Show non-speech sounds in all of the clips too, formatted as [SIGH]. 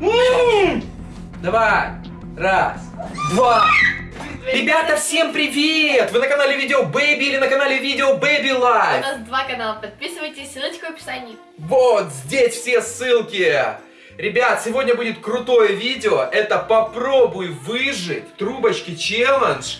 м. Давай. Раз, два. Ребята, всем привет! Вы на канале Видео Baby или на канале Видео Baby Live? нас два канала, подписывайтесь, ссылочка в описании. Вот здесь все ссылки. Ребят, сегодня будет крутое видео. Это попробуй выжить в трубочке челлендж.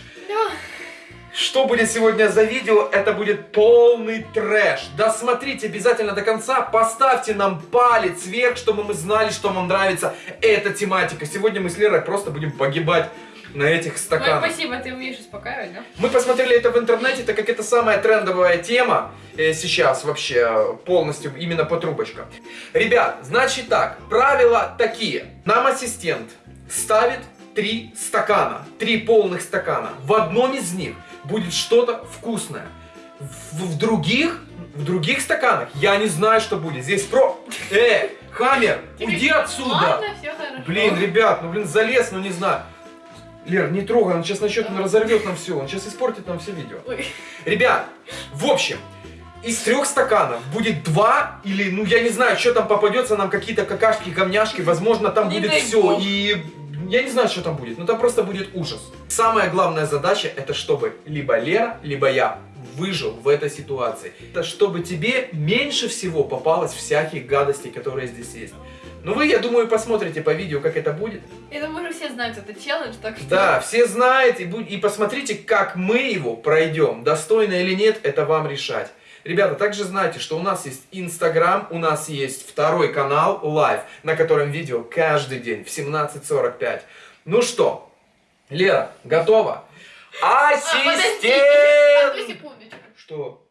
Что будет сегодня за видео? Это будет полный трэш. Досмотрите обязательно до конца. Поставьте нам палец вверх, чтобы мы знали, что вам нравится эта тематика. Сегодня мы с Лерой просто будем погибать на этих Ой, стаканах. спасибо, ты умеешь успокаивать, да? Мы посмотрели это в интернете, так как это самая трендовая тема э, сейчас вообще э, полностью именно по трубочкам. Ребят, значит так, правила такие. Нам ассистент ставит три стакана, три полных стакана. В одном из них будет что-то вкусное. В, в других, в других стаканах я не знаю, что будет. Здесь про... Э, Хаммер, уйди отсюда! Ладно, все хорошо. Блин, ребят, ну блин, залез, ну не знаю. Лер, не трогай, он сейчас начнет, он разорвет нам все, он сейчас испортит нам все видео. Ой. Ребят, в общем, из трех стаканов будет два или, ну я не знаю, что там попадется, нам какие-то какашки, камняшки, возможно там Не будет все и я не знаю, что там будет, но там просто будет ужас. Самая главная задача это чтобы либо Лера, либо я выжил в этой ситуации. Это чтобы тебе меньше всего попалось всяких гадостей, которые здесь есть. Ну вы, я думаю, посмотрите по видео, как это будет. Я думаю, уже все знают это челлендж, так что... Да, все знаете, и посмотрите, как мы его пройдем. Достойно или нет, это вам решать. Ребята, также знайте, что у нас есть Инстаграм, у нас есть второй канал Live, на котором видео каждый день в 17.45. Ну что, Лера, готова? А, Ассистент! секундочку. Что?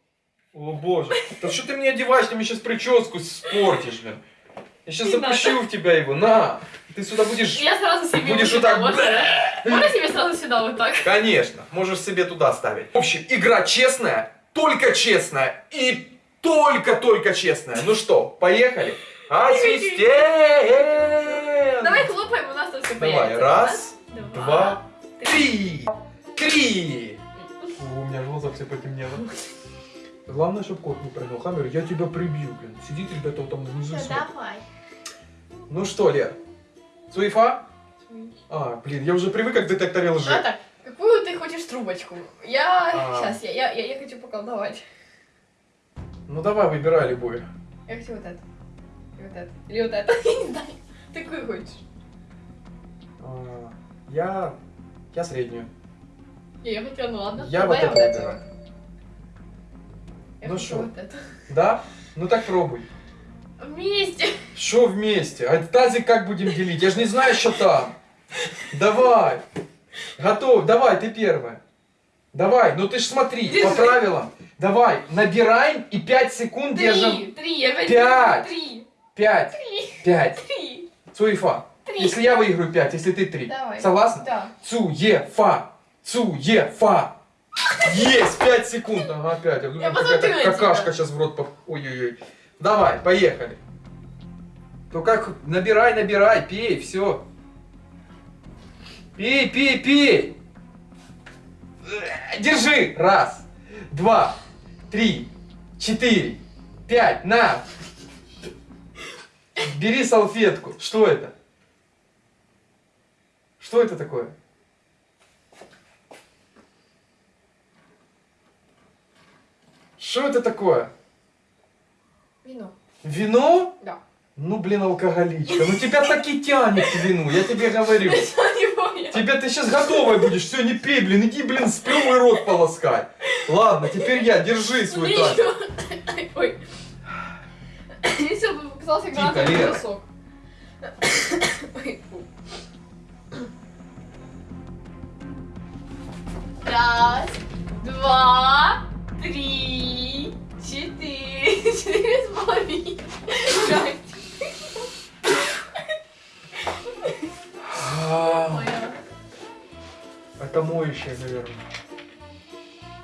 О боже, да что ты мне одеваешь, ты мне сейчас прическу испортишь, блин. Я сейчас запущу в тебя его, на! Ты сюда будешь... Я сразу себе Будешь вот так? Можно себе сразу сюда вот так? Конечно, можешь себе туда ставить. В общем, игра честная, только честная и только-только честная. Ну что, поехали? Ассистент! Давай хлопаем, у нас тут все Давай, появится. раз, Раз, два, три, три. О, у меня глаза все потемнело. Главное, чтобы кот не прыгнул. Хаммер, я тебя прибью, блин. Сидит, ребята, вот там внизу Да, давай. Ну что, Лер? Суефа? А, блин, я уже привык как к детекторе лжи. Ната, какую ты хочешь трубочку? Я... А. Сейчас, я, я, я, я хочу поколдовать. Ну давай, выбирай любую. Я хочу вот это. И вот это. Или вот это. [LAUGHS] Я не знаю. Ты какую хочешь? А, Я... Я среднюю. Я, я хотела, ну ладно. Я вот это это. выбираю. Я Ну шо? вот это. Да? Ну так пробуй. Вместе. Что вместе? А тазик как будем делить? Я же не знаю, что там. Давай. Готов. Давай, ты первая. Давай, ну ты ж смотри, по Держи. правилам. Давай, набираем и 5 секунд держим. Три. Три. Я опять Пять. Три. 5, Три. 5. Три. Цуефа. Три. Если я выиграю 5, если ты 3. Давай. Согласна? Да. Цуефа. Цуефа. Есть, 5 секунд. Ага, 5. Я думаю, Я какая-то какашка тебя. сейчас в рот поп... Ой-ой-ой. Давай, поехали. Ну как, набирай, набирай, пей, все. Пей, пей, пей. Э, Держи. Раз, два, три, четыре, пять. На. Бери салфетку. Что это? Что это такое? Что это такое? Вино. Вино? Да. Ну, блин, алкоголичка. Ну тебя так и тянет к вину, я тебе говорю. [LAUGHS] Тебя ты сейчас готовая будешь, все, не пей, блин, иди, блин, сплюй рот полоскай. Ладно, теперь я, держи свой тазик. [LAUGHS] Ой. Мне все показался гранатовый бросок. Раз, два, три, четыре, [LAUGHS] четыре с половиной, моющее, наверное.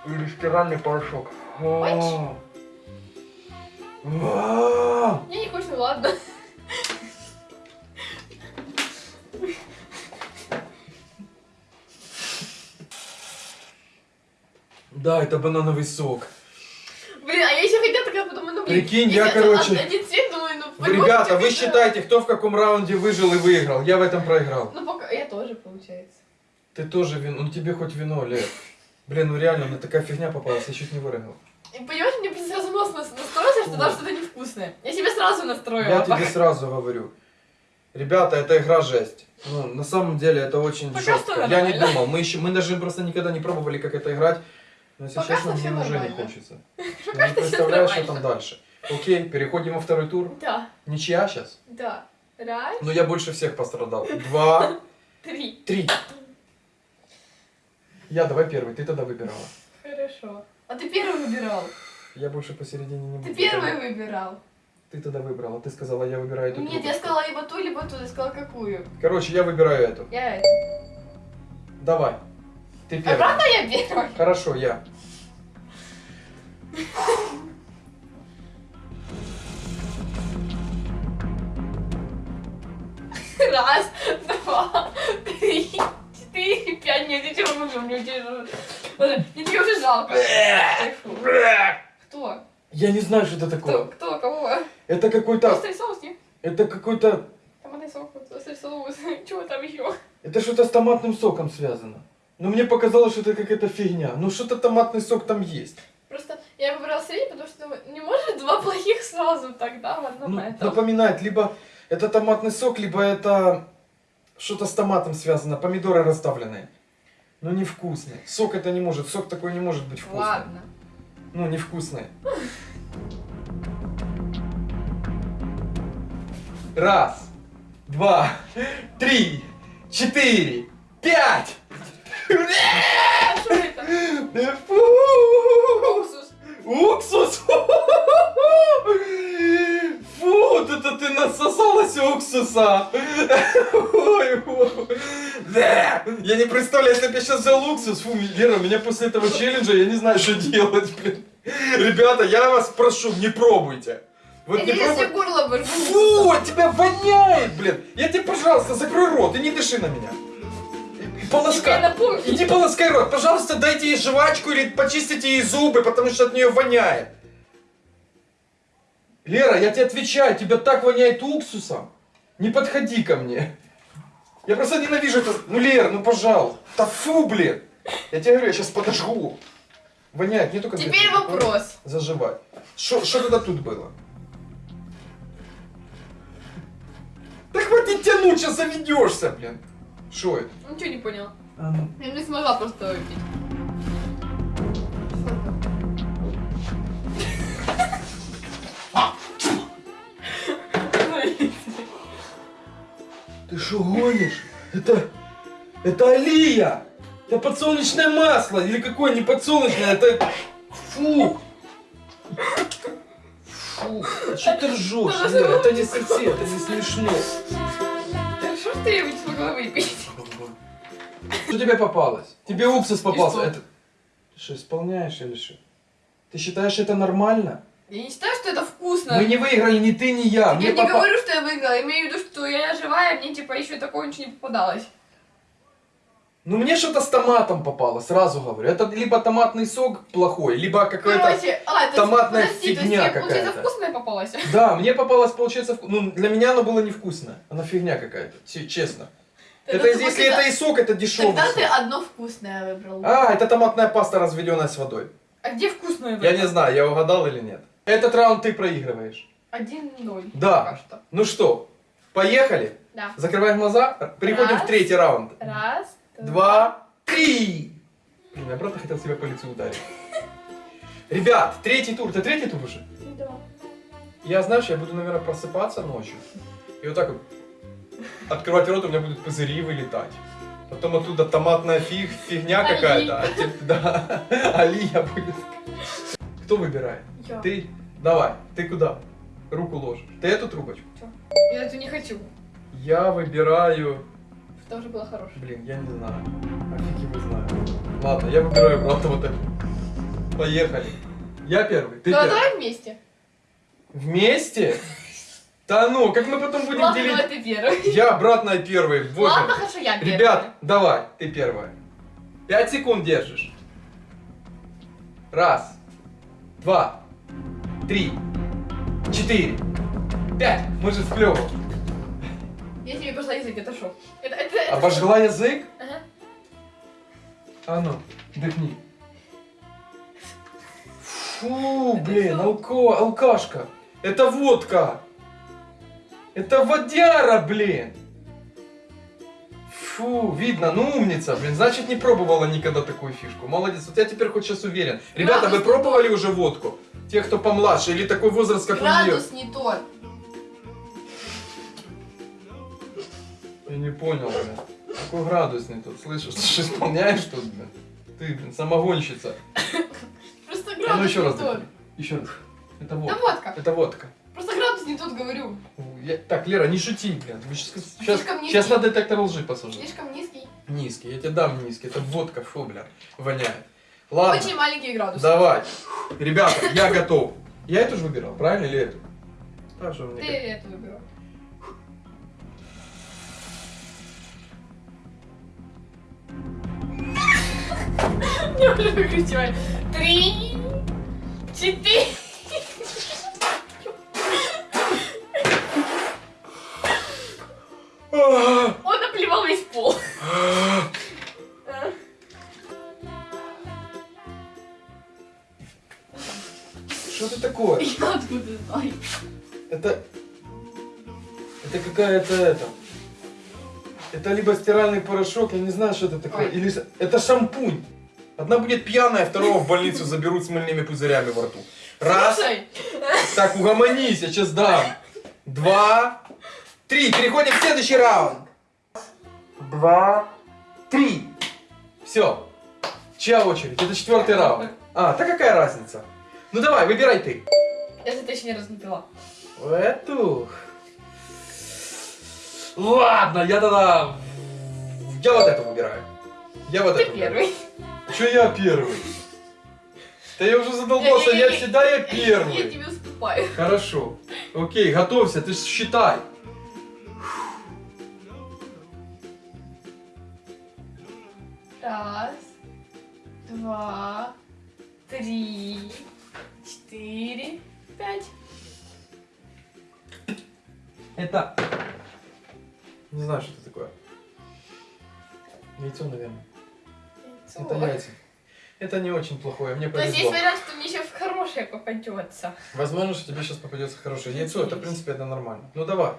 Или стиральный порошок. А. А. Я не хочу, ладно. Да, это банановый сок. Блин, а я еще хотела, такая подумала, ну блин, Прикинь, я, это короче- од- один цвет, Вы Ребята, вы можете считайте, кто в каком раунде выжил и выиграл. Я в этом проиграл. Ну, пока я тоже, получается. Ты тоже вино. Ну тебе хоть вино, Лев. Блин, ну реально, мне такая фигня попалась, я чуть не выиграл. И понимаешь, мне сразу нос нас- настроился, что там что-то невкусное. Я себе сразу настроила. Я тебе сразу говорю. Ребята, это игра жесть. Ну, на самом деле это очень Пока жестко. Я не думал. Мы еще, мы даже просто никогда не пробовали, как это играть. Но если Пока честно, мне уже не хочется. [LAUGHS] Пока не представляю, что там дальше. Окей, переходим во второй тур. Да, Ничья сейчас. да. Раз, Но я больше всех пострадал. [LAUGHS] Два, три. три. Я давай первый, ты тогда выбирала. Хорошо. А ты первый выбирал. Я больше посередине не буду. Ты первый выбирал. Ты тогда выбрала. Ты сказала, я выбираю эту Нет, трубку. я сказала либо ту, либо ту. Я сказала какую. Короче, я выбираю эту. Я это. Давай. Ты первый. Обратно я первый. Хорошо, я. Раз, два, три, четыре, пять. Нет, я тебя выжил, мне уже... Жалко. Кто? Я не знаю, что это Кто? такое. Кто? Кого? Это какой-то... Острый соус, нет? Это какой-то... Томатный соус, острый соус. [LAUGHS] Чего там еще? Это что-то с томатным соком связано. Но мне показалось, что это какая-то фигня. Ну что-то томатный сок там есть. Просто я выбрала средний, потому что думаю, не может два плохих сразу тогда в одном Ну, этом. напоминает, либо это томатный сок, либо это что-то с томатом связано. Помидоры расставленные. Но невкусные. Сок это не может. Сок такой не может быть вкусным. Ладно. Ну, невкусные. Раз, два, три, четыре, пять. Уксус. Уксус! [LAUGHS] Фу, это ты насосалась уксуса! Ой. Да. Я не представляю, если бы я сейчас взял уксус, фу, Лера, меня после этого челленджа, я не знаю, что делать, блин. Ребята, я вас прошу, не пробуйте. Вот не тебе себе пробуйте. горло выжгу. Фу, от тебя воняет, блин. Я тебе, пожалуйста, закрой рот и не дыши на меня. Полоскай. Иди полоскай рот. Пожалуйста, дайте ей жвачку или почистите ей зубы, потому что от нее воняет. Лера, я тебе отвечаю, тебя так воняет уксусом. Не подходи ко мне. Я просто ненавижу это. Ну, Лера, ну пожалуйста. Да фу, блин. Я тебе говорю, я сейчас подожгу. Воняет не только Теперь где-то вопрос. Заживать. Что тогда тут было? Да хватит тянуть, сейчас заведешься, блин. Что это? Ничего не понял. А ну. Я не смогла просто выпить. Что гонишь? Это... Это Алия! Это подсолнечное масло! Или какое не подсолнечное, это... Фу! Фу! А что ты ржешь? Лера? Это не совсем, это не смешно. Что ж ты я не смогла выпить? Что тебе попалось? Тебе уксус попался. что? Это... Ты что, исполняешь или что? Ты считаешь это нормально? Я не считаю, что это вкусно. Мы не выиграли ни ты, ни я. Я Мне не говорю, что я выиграла, я имею в виду, что я живая, мне типа еще такого ничего не попадалось. Ну мне что-то с томатом попало, сразу говорю. Это либо томатный сок плохой, либо. Короче, а, томатная подожди, фигня я, получается, какая-то. вкусная попалась? [LAUGHS] Да, мне попалось, получается, вку- ну, для меня оно было невкусное. Оно фигня какая-то, че- честно. Тогда это, если это и сок, это дешевый Тогда сок. ты одно вкусное выбрал. А, это томатная паста, разведенная с водой. А где вкусное выбрал? Я не знаю, я угадал или нет. Этот раунд ты проигрываешь. Один ноль. Да. Пока что. Ну что, поехали? Да. Закрываем глаза, переходим Раз. в третий раунд. Раз, Два, три. Блин, я правда хотел себя по лицу ударить. Ребят, третий тур. Это третий тур уже? Да. Я, знаешь, я буду, наверное, просыпаться ночью. И вот так вот открывать рот, у меня будут пузыри вылетать. Потом оттуда томатная фиг, фигня какая-то. А [LAUGHS] да, Алия будет. Кто выбирает? Я. Ты? Давай, ты куда? Руку ложишь. Ты эту трубочку? Я эту не хочу. Я выбираю... Это уже было хорошее. Блин, я не знаю. А фиг его знаю. Ладно, я выбираю, правда, вот эту. Поехали. Я первый, ты Ну, первый. давай вместе. Вместе? Да ну, как мы потом будем Ладно, делить? давай ты первый. Я обратно первый. Боже Ладно, хорошо, я первый. Ребят, давай, ты первая. Пять секунд держишь. Раз, два, три, четыре, Пять. Мы же сплевывал. Я тебе пошла язык, это шо? Это, это, это Обожгла язык? Ага. А ну, дыхни. Фу, блин, алко, алкашка. Это водка. Это водяра, блин. Фу, видно, ну умница, блин, значит не пробовала никогда такую фишку. Молодец, вот я теперь хоть сейчас уверен. Ребята, вы Градус пробовали уже водку? Те, кто помладше, или такой возраст, как у нее? Градус не тот. Я не понял, блин. Какой градус не тут, слышишь? Ты же исполняешь тут, блин? Ты, блин, самогонщица. Просто А градус ну еще раз тот. Еще раз. Это водка. водка. Это водка. Не тот, говорю. Я- Так, Лера, не шути, блин. Сейчас, сейчас, сейчас на детектор лжи посажу. Слишком низкий. Низкий, я тебе дам низкий. Это водка, фу, блин, воняет. Ладно, Очень маленький градус. давай. Ребята, я готов. Я эту же выбирал, правильно, или эту? Так же мне Ты это выбирал. Я уже выкричиваю. Три, четыре. Это это... Это либо стиральный порошок, я не знаю, что это такое. Ой. Или это шампунь. Одна будет пьяная, второго в больницу заберут с мыльными пузырями во рту. Раз. Слушай, Так, угомонись, я сейчас дам. Два. Три. Переходим в следующий раунд. Два. Три. Все. Чья очередь? Это четвертый раунд. А, да какая разница? Ну давай, выбирай ты. я за точно не пила. Эту. Ладно, я тогда... Я вот эту выбираю. Я вот Ты выбираю. первый. Че я первый? Да я уже задолбался, я всегда я Я первый. тебе уступаю. Хорошо. Окей, готовься, ты считай. Раз, два, три, четыре, пять. Это... Не знаю, что это такое. Яйцо, наверное. Это яйца. Это не очень плохое, мне То есть есть повезло. вариант, что мне сейчас хорошее попадется. Возможно, что тебе сейчас попадется хорошее яйцо, это, в принципе, это нормально. Ну, давай.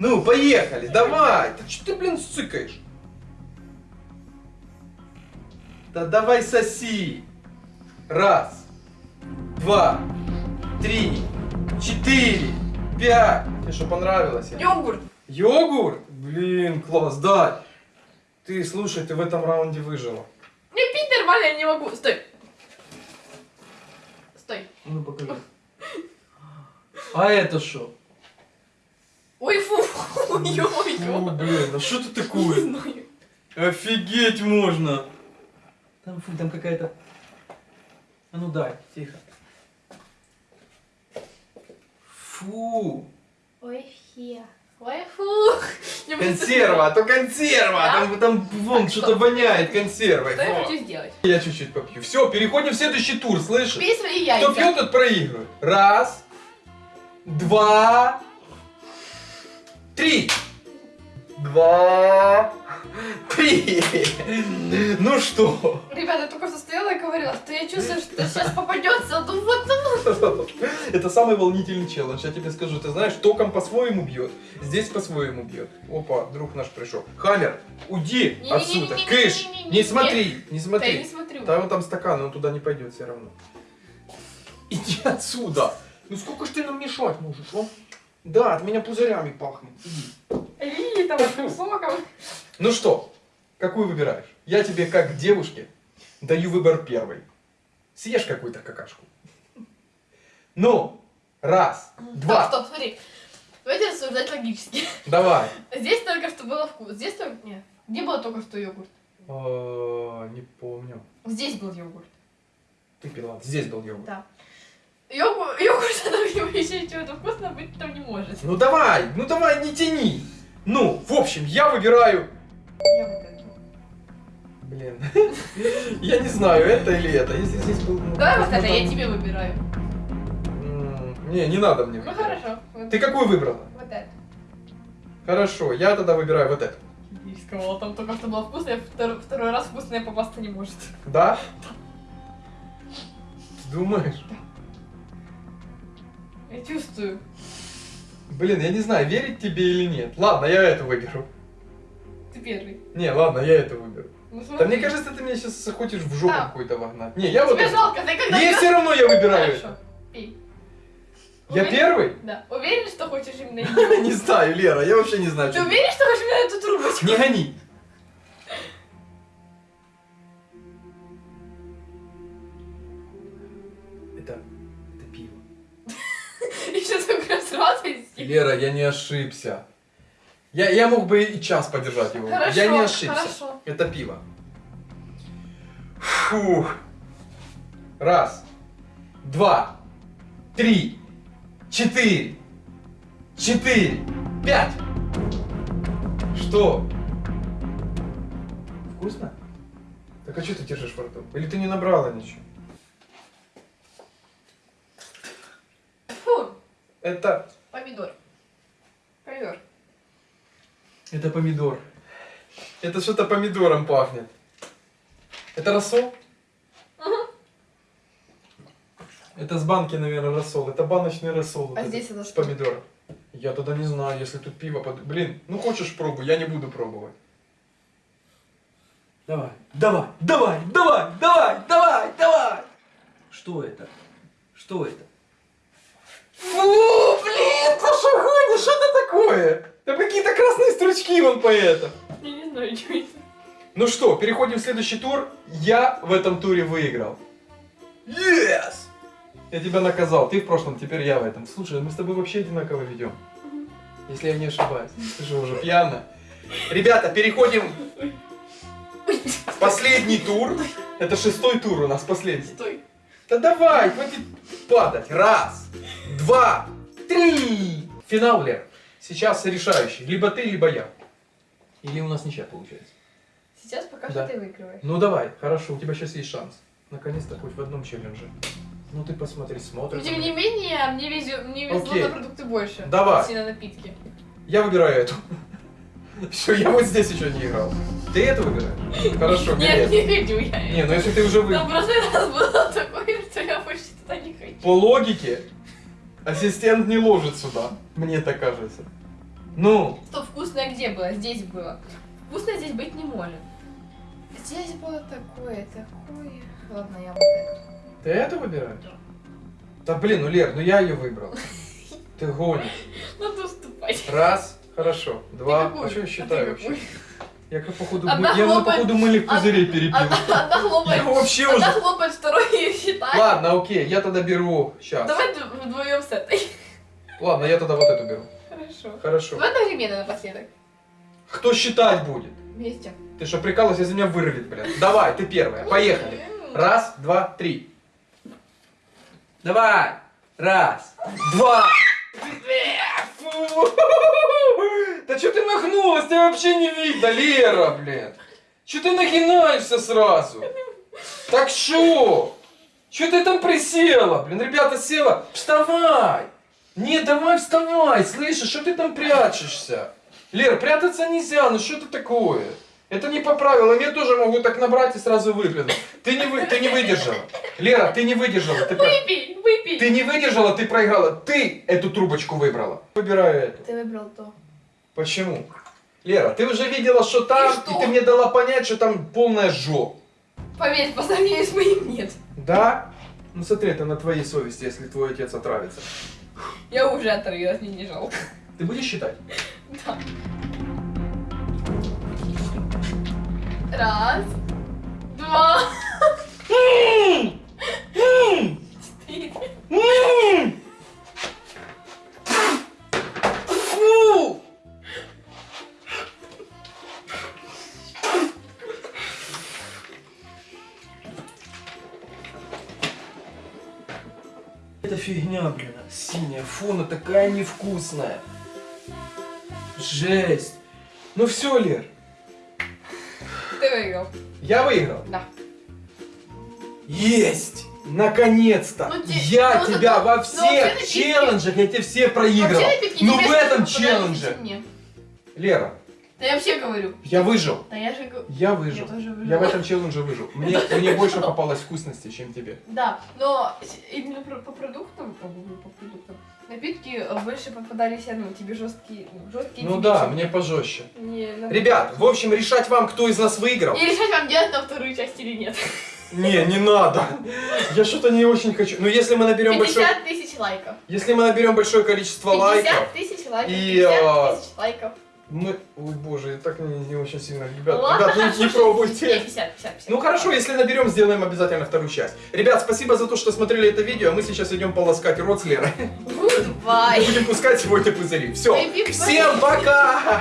Ну, поехали, давай! Ты что ты, блин, сыкаешь? Да давай соси! Раз, два, три, четыре, пять. Тебе что, понравилось? Йогурт. Йогурт? Блин, класс, да. Ты, слушай, ты в этом раунде выжила. Мне пить нормально я не могу. Стой. Стой. Ну, покажи. А это что? Ой, фу. Фу, Ой-ой-ой. блин, а что ты Не такое? знаю. Офигеть можно! Там, фу, там какая-то... А ну дай, тихо. Фу! Ой, фе. Я Консерва, а то консерва! Да? Там, там вон что-то что? воняет консервой. Что я Во. хочу сделать? Я чуть-чуть попью. Все, переходим в следующий тур, слышишь? Пей свои Кто яйца. пьет, тот проигрывает. Раз, два, три. Два, три. Ну что? Ребята, я только что стояла и говорила, что я чувствую, что сейчас попадется. Ну вот оно. Это самый волнительный челлендж, я тебе скажу. Ты знаешь, током по-своему бьет, здесь по-своему бьет. Опа, друг наш пришел. Хаммер, уйди отсюда. Кыш, не смотри, не Да я не смотри. смотрю. Там там стакан, он туда не пойдет все равно. Иди отсюда. Ну сколько ж ты нам мешать можешь, а? Да, от меня пузырями пахнет. Иди. Эй, там соком. Ну что, какую выбираешь? Я тебе, как девушке, даю выбор первый. Съешь какую-то какашку. Ну, раз, два, Стоп, стоп, смотри. Давайте рассуждать логически. давай. Здесь только что было вкус. Здесь только... Нет. Где было только что йогурт? Э, Не помню. Здесь был йогурт. Ты пила. Здесь был йогурт. Да. Йогурт, [LAUGHS] йогурт, него еще чего-то вкусно быть там не может. Ну давай, ну давай, не тяни. Ну, в общем, я выбираю... Я вот эту. Блин. [LAUGHS] Я не знаю, это или это. Если здесь был... ну, Давай вот это, я тебе выбираю. Не, не надо мне. Ну хорошо. Ты какую выбрала? вот это. Хорошо, я тогда выбираю вот эту. Я сказала, там только что было вкусное, второй, второй раз вкусное попасться не может. Да? Думаешь? Я чувствую. Блин, я не знаю, верить тебе или нет. Ладно, я эту выберу. Ты первый. Не, ладно, я эту выберу. Ну, Да мне кажется, ты меня сейчас хочешь в жопу Да. какую-то вогнать. Не, я вот Тебе жалко, ты когда... Не, все равно я выбираю Хорошо, это. пей. Я Уверен? первый? Да. Уверен, что хочешь именно [LAUGHS] ее? Не знаю, Лера, я вообще не знаю, Ты уверен, что хочешь именно эту трубочку? Не гони. Это... это пиво. Еще только сразу и Лера, я не ошибся. Я, я мог бы и час подержать его. Хорошо, я не ошибся. хорошо. Это пиво. Фух. Раз, два, три, четыре, четыре, пять. Что? Вкусно? Так а что ты держишь во рту? Или ты не набрала ничего? Фу, Это... помидор. Помидор. Это помидор. Это что-то помидором пахнет. Это рассол? Это с банки, наверное, рассол. Это баночный рассол. А здесь это с что? помидором. Я тогда не знаю, если тут пиво под... Блин, ну хочешь пробуй, я не буду пробовать. Давай, давай, давай, давай, давай, давай, давай. Что это? Что это? Фу, блин, ты что гонишь? Что это такое? Там какие-то красные стручки вон по это. Я не знаю, что это. Ну что, переходим в следующий тур. Я в этом туре выиграл. Yes! Я тебя наказал, ты в прошлом, теперь я в этом. Слушай, мы с тобой вообще одинаково ведем. Если я не ошибаюсь. Ты же уже пьяна. Ребята, переходим в последний тур. Это шестой тур у нас, последний. Стой. Да давай, хватит падать. Раз, два, три. Финал, Лер. Сейчас решающий. Либо ты, либо я. Или у нас ничья получается. Сейчас пока Да. что ты выигрываешь. Ну давай, хорошо, у тебя сейчас есть шанс. Наконец-то хоть в одном челлендже. Ну ты посмотри, Но смотришь. тем не менее, мне везет, мне везло Окей. на продукты больше. Давай. на напитки. Я выбираю эту. [LAUGHS] Все, я вот здесь еще не играл. Ты эту выбираешь? Хорошо, Нет, не хочу я. Не, ну если ты уже вы... Там в прошлый раз было [LAUGHS] такое, что я больше туда не хочу. По логике, ассистент не ложит сюда. Мне так кажется. Ну, Что вкусное где было? Здесь было. Вкусное здесь быть не может. Здесь было такое, такое. Ладно, я вот это. ты эту выбираешь? Да блин, ну Лер, ну я ее выбрал. Ты гонишь. [LAUGHS] Надо уступать. Раз, хорошо. Два. А что я А считаю вообще? Я как походу, Одна мы- я на хлопает- походу мыльных пузырей перепил. Одна, одна хлопает, Я вообще одна уже... хлопает, второй ее считает. Ладно, окей, я тогда беру... Сейчас. Давай вдвоем с этой. Ладно, я тогда вот эту беру. Хорошо. Хорошо. Давай одновременно напоследок. Кто считать будет? Вместе. Ты что, прикалываешься, из меня вырвет, блин. Давай, ты первая, поехали. Раз, два, три. Давай. Раз, два. Фу. Да что ты нагнулась? Тебя вообще не видно, Лера, блин. Че ты нагинаешься сразу? Так что? Че ты там присела? Блин, ребята, села. Вставай. Не, давай вставай, слышишь, что ты там прячешься? Лер, прятаться нельзя, ну что ты такое? Это не по правилам, я тоже могу так набрать и сразу выплюнуть. Ты не, вы, ты не выдержала. Лера, ты не выдержала. Ты, про- Выпей, выпей. ты не выдержала, ты проиграла. Ты эту трубочку выбрала. Выбираю эту. Ты выбрал то. Почему? Лера, ты уже видела, что там, И и, что? ты мне дала понять, что там полная жопа. Поверь, по сравнению с моим нет. Да? Ну смотри, это на твоей совести, если твой отец отравится. Я уже отрылась, мне не жалко. Ты будешь считать? Да. Раз. Два. Четыре. Фигня, блин, синяя. Фу, она такая невкусная. Жесть. Ну все, Лер, Ты выиграл. я выиграл. Да. Есть! Наконец-то! Ну, я ну, тебя ну, во ну, всех челленджах, я тебе все проиграл. Напитки Ну в этом челлендже. Лера, Да я вообще говорю. я выжил. Да я же говорю. Я выжил. Я тоже выжила. Я в этом челлендже выжил. Мне, [LAUGHS] мне больше попалось вкусности, чем тебе. Да, но именно по продуктам, ну, по продуктам, напитки э, больше попадались, ну, тебе жесткие, ну, жесткие Ну да, мне пожестче. Не, Ребят, в общем, решать вам, кто из нас выиграл. И решать вам делать на вторую часть или нет. [LAUGHS] Не, не надо. Я что-то не очень хочу. Ну, если мы наберем большое, 50 тысяч лайков. если мы наберем большое количество 50 лайков, тысяч лайков. И, 50 а, тысяч лайков. Мы, ой боже, я так не, не очень сильно, ребят, Ладно, ребят, не хорошо, Не, пробуйте. 50, 50, 50. Ну хорошо, если наберем, сделаем обязательно вторую часть. Ребят, спасибо за то, что смотрели это видео. а Мы сейчас идем полоскать рот с Лерой. Goodbye. Будем пускать сегодня пузыри. Все. Всем пока!